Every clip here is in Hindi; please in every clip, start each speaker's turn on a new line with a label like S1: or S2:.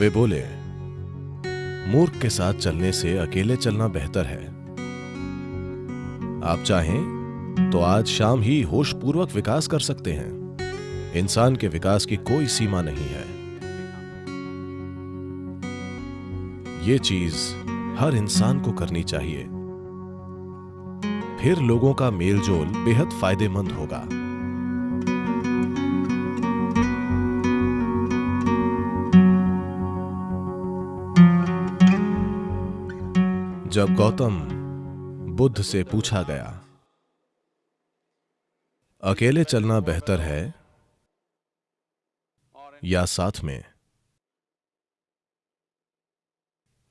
S1: वे बोले, मूर्ख के साथ चलने से अकेले चलना बेहतर है। आप चाहें तो आज शाम ही होशपूर्वक विकास कर सकते हैं। इंसान के विकास की कोई सीमा नहीं है। ये चीज़ हर इंसान को करनी चाहिए। फिर लोगों का मेलजोल बेहद फ़ायदेमंद होगा। जब गौतम बुद्ध से पूछा गया, अकेले चलना बेहतर है या साथ में?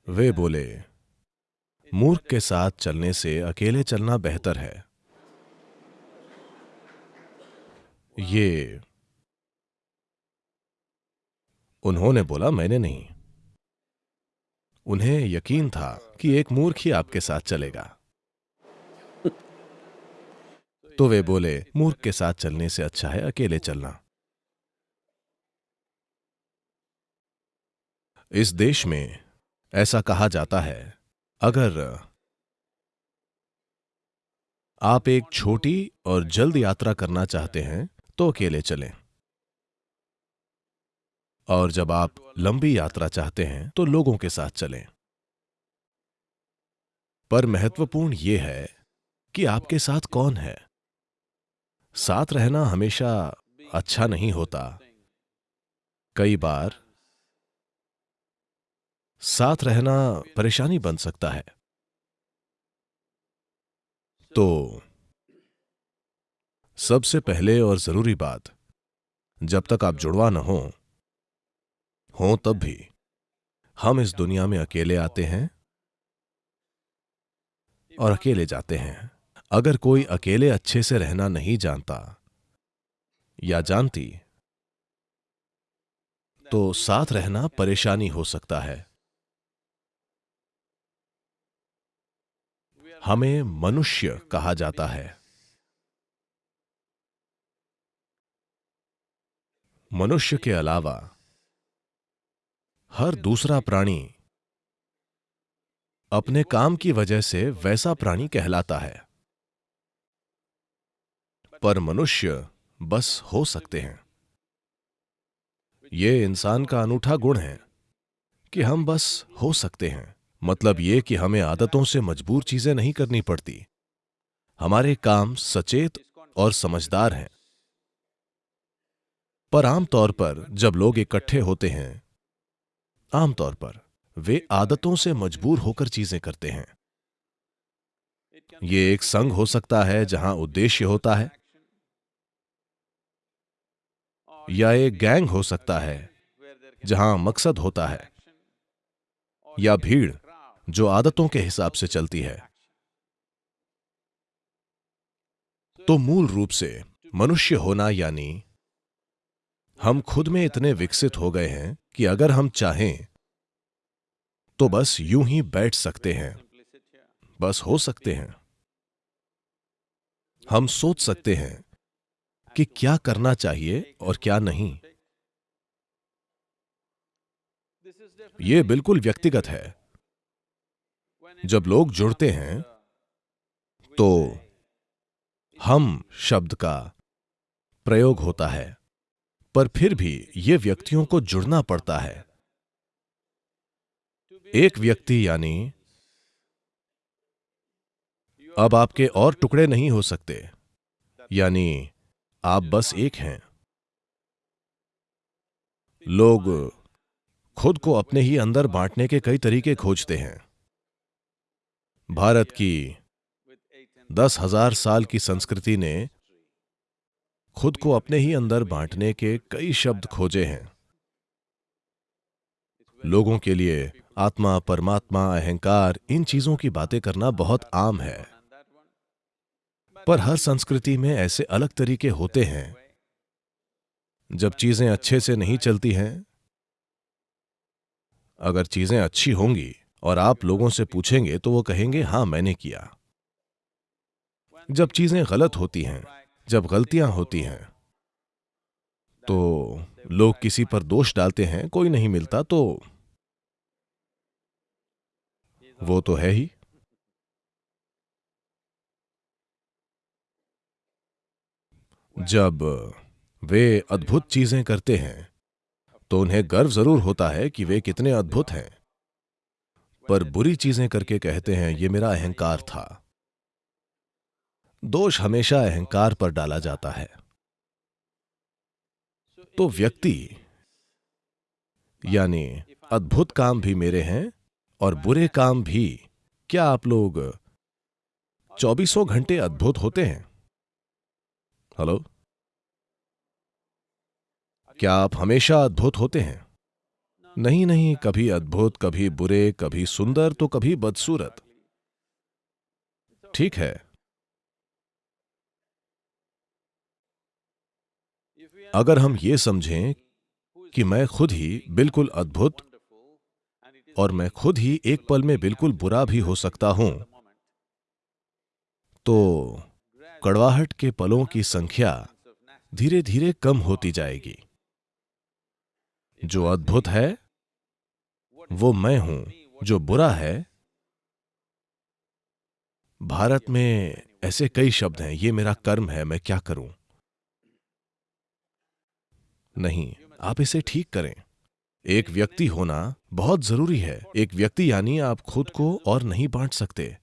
S1: वे बोले, मूर्ख के साथ चलने से अकेले चलना बेहतर है। ये उन्होंने बोला, मैंने नहीं। उन्हें यकीन था कि एक मूर्ख ही आपके साथ चलेगा। तो वे बोले, मूर्ख के साथ चलने से अच्छा है अकेले चलना। इस देश में ऐसा कहा जाता है, अगर आप एक छोटी और जल्द यात्रा करना चाहते हैं तो अकेले चलें। और जब आप लंबी यात्रा चाहते हैं तो लोगों के साथ चलें। पर महत्वपूर्ण यह है कि आपके साथ कौन है। साथ रहना हमेशा अच्छा नहीं होता। कई बार साथ रहना परेशानी बन सकता है। तो सबसे पहले और ज़रूरी बात, जब तक आप जुड़वा न हो हों तब भी। हम इस दुनिया में अकेले आते हैं और अकेले जाते हैं। अगर कोई अकेले अच्छे से रहना नहीं जानता या जानती तो साथ रहना परेशानी हो सकता है। हमें मनुष्य कहा जाता है। मनुष्य के अलावा हर दूसरा प्राणी। अपने काम की वजह से वैसा प्राणी कहलाता है। पर मनुष्य बस हो सकते हैं। ये इंसान का अनूठा गुण है कि हम बस हो सकते हैं। मतलब ये कि हमें आदतों से मजबूर चीज़ें नहीं करनी पड़ती। हमारे काम सचेत और समझदार हैं। पर आमतौर पर जब लोग इकट्ठे होते हैं आमतौर पर, वे आदतों से मजबूर होकर चीज़ें करते हैं। ये एक संघ हो सकता है जहाँ उद्देश्य होता है, या एक गैंग हो सकता है जहाँ मकसद होता है, या भीड़ जो आदतों के हिसाब से चलती है। तो मूल रूप से मनुष्य होना यानी हम खुद में इतने विकसित हो गए हैं कि अगर हम चाहें तो बस यूँ ही बैठ सकते हैं। बस हो सकते हैं। हम सोच सकते हैं कि क्या करना चाहिए और क्या नहीं। यह बिल्कुल व्यक्तिगत है। जब लोग जुड़ते हैं तो हम शब्द का प्रयोग होता है। पर फिर भी ये व्यक्तियों को जुड़ना पड़ता है। एक व्यक्ति यानी, अब आपके और टुकड़े नहीं हो सकते। यानी, आप बस एक हैं। लोग खुद को अपने ही अंदर बांटने के कई तरीके खोजते हैं। भारत की दस हज़ार साल की संस्कृति ने खुद को अपने ही अंदर बांटने के कई शब्द खोजे हैं। लोगों के लिए आत्मा, परमात्मा, अहंकार, इन चीज़ों की बातें करना बहुत आम है। पर हर संस्कृति में ऐसे अलग तरीके होते हैं। जब चीज़ें अच्छे से नहीं चलती हैं, अगर चीज़ें अच्छी होंगी और आप लोगों से पूछेंगे तो वो कहेंगे, हाँ, मैंने किया। जब चीज़ें गलत होती हैं जब गलतियाँ होती हैं तो लोग किसी पर दोष डालते हैं, कोई नहीं मिलता तो वो तो है ही। जब वे अद्भुत चीज़ें करते हैं तो उन्हें गर्व ज़रूर होता है कि वे कितने अद्भुत हैं। पर बुरी चीज़ें करके कहते हैं, ये मेरा अहंकार था। दोष हमेशा अहंकार पर डाला जाता है। तो व्यक्ति, यानी अद्भुत काम भी मेरे हैं और बुरे काम भी, क्या आप लोग चौबीसों घंटे अद्भुत होते हैं? हेलो? क्या आप हमेशा अद्भुत होते हैं? नहीं नहीं, कभी अद्भुत, कभी बुरे, कभी सुंदर तो कभी बदसूरत। ठीक है। अगर हम ये समझें कि मैं खुद ही बिल्कुल अद्भुत और मैं खुद ही एक पल में बिल्कुल बुरा भी हो सकता हूँ तो कड़वाहट के पलों की संख्या धीरे धीरे कम होती जाएगी। जो अद्भुत है, वो मैं हूँ, जो बुरा है, भारत में ऐसे कई शब्द हैं, ये मेरा कर्म है, मैं क्या करूँ? नहीं, आप इसे ठीक करें। एक व्यक्ति होना बहुत ज़रूरी है। एक व्यक्ति यानी आप खुद को और नहीं बांट सकते।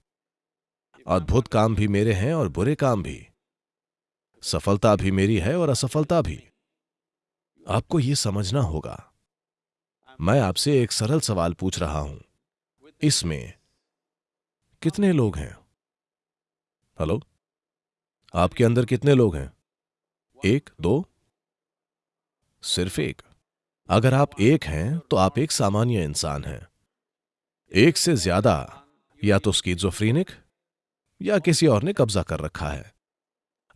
S1: अद्भुत काम भी मेरे हैं और बुरे काम भी। सफलता भी मेरी है और असफलता भी। आपको यह समझना होगा। मैं आपसे एक सरल सवाल पूछ रहा हूँ। इसमें कितने लोग हैं? हेलो? आपके अंदर कितने लोग हैं? एक, दो सिर्फ़ एक। अगर आप एक हैं तो आप एक सामान्य इंसान हैं। एक से ज़्यादा, या तो स्कीजोफ्रीनिक, या किसी और ने कब्जा कर रखा है।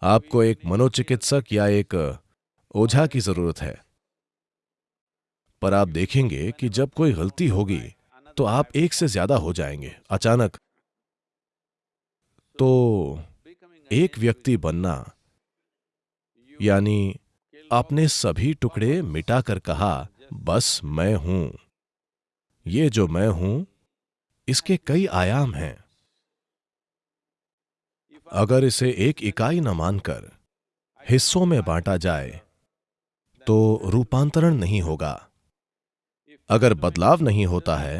S1: आपको एक मनोचिकित्सक या एक ओझा की ज़रूरत है। पर आप देखेंगे कि जब कोई गलती होगी तो आप एक से ज़्यादा हो जाएँगे, अचानक। तो एक व्यक्ति बनना, यानी आपने सभी टुकड़े मिटाकर कहा, बस मैं हूँ। ये जो मैं हूँ, इसके कई आयाम हैं। अगर इसे एक इकाई न मानकर हिस्सों में बांटा जाए तो रूपांतरण नहीं होगा। अगर बदलाव नहीं होता है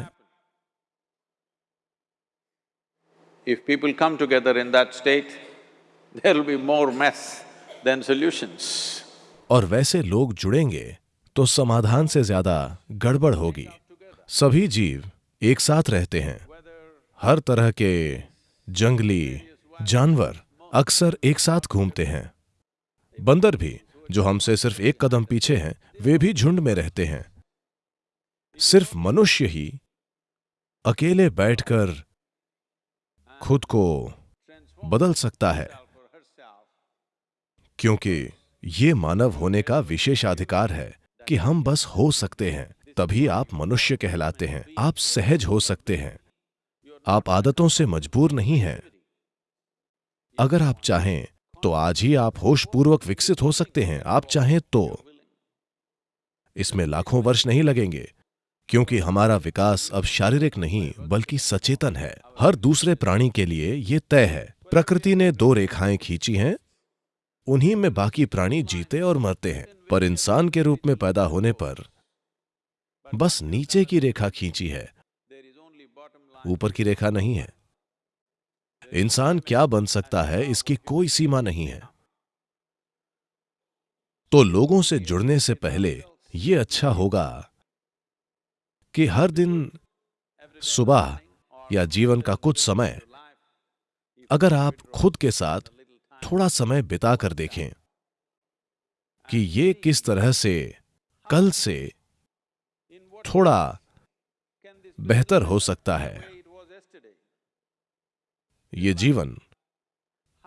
S2: if people come together in that state there will be more mess then solutions.
S1: और वैसे लोग जुड़ेंगे तो समाधान से ज़्यादा गड़बड़ होगी। सभी जीव एक साथ रहते हैं। हर तरह के जंगली जानवर अक्सर एक साथ घूमते हैं। बंदर भी, जो हमसे सिर्फ़ एक कदम पीछे हैं, वे भी झुंड में रहते हैं। सिर्फ़ मनुष्य ही अकेले बैठकर खुद को बदल सकता है, क्योंकि ये मानव होने का विशेषाधिकार है कि हम बस हो सकते हैं, तभी आप मनुष्य कहलाते हैं, आप सहज हो सकते हैं। आप आदतों से मजबूर नहीं हैं। अगर आप चाहें तो आज ही आप होशपूर्वक विकसित हो सकते हैं, आप चाहें तो। इसमें लाखों वर्ष नहीं लगेंगे, क्योंकि हमारा विकास अब शारीरिक नहीं, बल्कि सचेतन है। हर दूसरे प्राणी के लिए यह तय है। प्रकृति ने दो रेखाएँ खींची हैं उन्हीं में बाकी प्राणी जीते और मरते हैं, पर इंसान के रूप में पैदा होने पर बस नीचे की रेखा खींची है, ऊपर की रेखा नहीं है। इंसान क्या बन सकता है, इसकी कोई सीमा नहीं है। तो लोगों से जुड़ने से पहले यह अच्छा होगा कि हर दिन सुबह या जीवन का कुछ समय अगर आप खुद के साथ थोड़ा समय बिता कर देखें कि ये किस तरह से, कल से थोड़ा बेहतर हो सकता है। ये जीवन,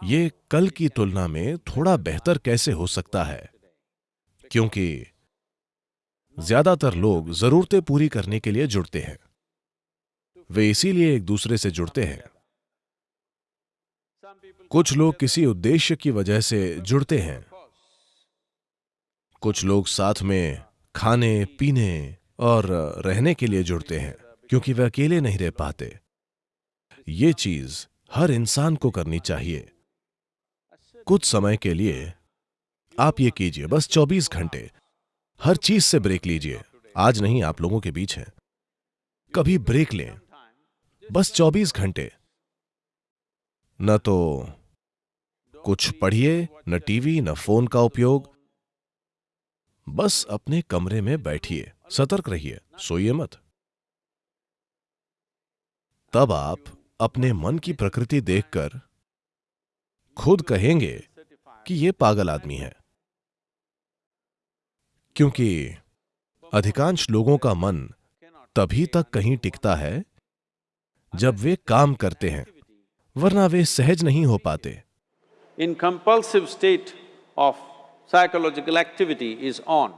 S1: ये कल की तुलना में थोड़ा बेहतर कैसे हो सकता है? क्योंकि ज़्यादातर लोग जरूरतें पूरी करने के लिए जुड़ते हैं। वे इसीलिए एक दूसरे से जुड़ते हैं। कुछ लोग किसी उद्देश्य की वजह से जुड़ते हैं। कुछ लोग साथ में खाने, पीने और रहने के लिए जुड़ते हैं, क्योंकि वे अकेले नहीं रह पाते। ये चीज़ हर इंसान को करनी चाहिए। कुछ समय के लिए आप ये कीजिए, बस 24 घंटे। हर चीज़ से ब्रेक लीजिए। आज नहीं, आप लोगों के बीच है। कभी ब्रेक लें। बस 24 घंटे। न तो कुछ पढ़िए, न टीवी, न फ़ोन का उपयोग। बस अपने कमरे में बैठिए, सतर्क रहिए, सोइए मत। तब आप अपने मन की प्रकृति देखकर खुद कहेंगे कि यह पागल आदमी है। क्योंकि अधिकांश लोगों का मन तभी तक कहीं टिकता है जब वे काम करते हैं। वरना वे सहज नहीं हो पाते।
S2: In compulsive state of psychological activity is on.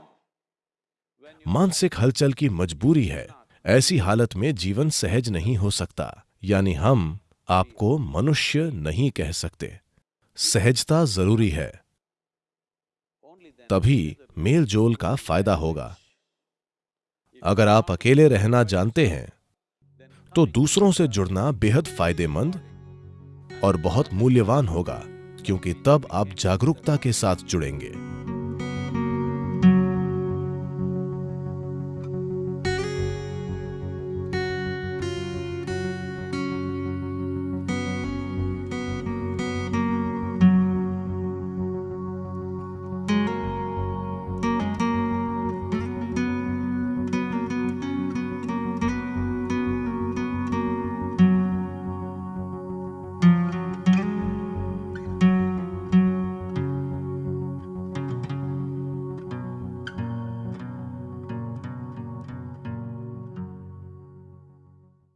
S1: मानसिक हलचल की मजबूरी है। ऐसी हालत में जीवन सहज नहीं हो सकता। यानी हम आपको मनुष्य नहीं कह सकते। सहजता ज़रूरी है। तभी मेल जोल का फ़ायदा होगा। अगर आप अकेले रहना जानते हैं तो दूसरों से जुड़ना बेहद फ़ायदेमंद और बहुत मूल्यवान होगा क्योंकि तब आप जागरूकता के साथ जुड़ेंगे।